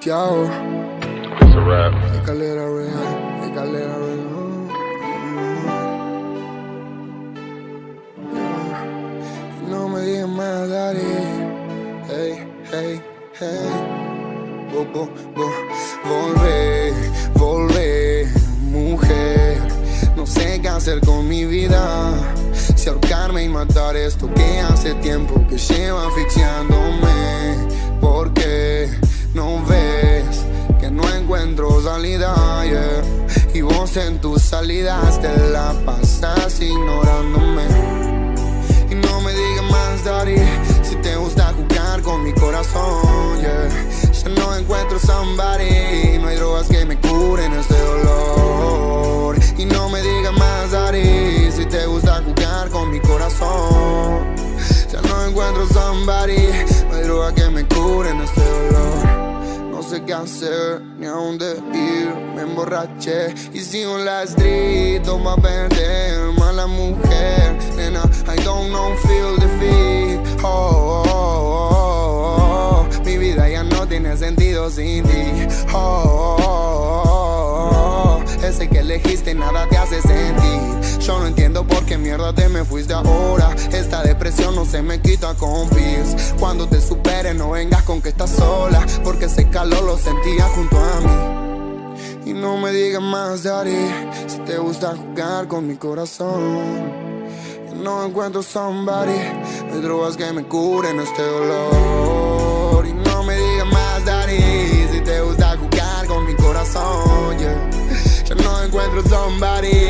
Tiago, It's a rap. escalera real, escalera real. Y No me digas más, daddy. Hey, hey, hey. Vo- vo- vo- Volvé, volvé, mujer. No sé qué hacer con mi vida. Si ahorcarme y matar esto que hace tiempo que lleva asfixiándome. Yeah? Y vos en tus salidas te la pasas ignorándome. Y no me digas más, daddy, si te gusta jugar con mi corazón, yeah. Ya no encuentro somebody, no hay drogas que me curen este dolor. Y no me digas más, daddy, si te gusta jugar con mi corazón. Ya no encuentro somebody, no hay drogas que me curen este dolor. Sé qué hacer ni a dónde ir, me emborraché y sigo en la street, toma perder, mala mujer, nena, I don't know, feel defeat, oh, oh, oh, oh, mi vida ya no tiene sentido sin ti, oh, oh, oh, qué mierda te me fuiste ahora, esta depresión no se me quita con pills, cuando te supere no vengas con que estás sola, porque ese calor lo sentía junto a mí. Y no me digas más, daddy, si te gusta jugar con mi corazón. No encuentro somebody, hay drogas que me curen este dolor. Y no me digas más, daddy, si te gusta jugar con mi corazón. yeah. Ya no encuentro somebody,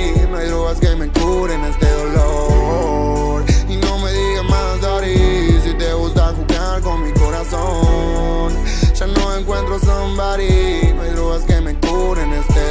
encuentro somebody, no hay drogas que me curen este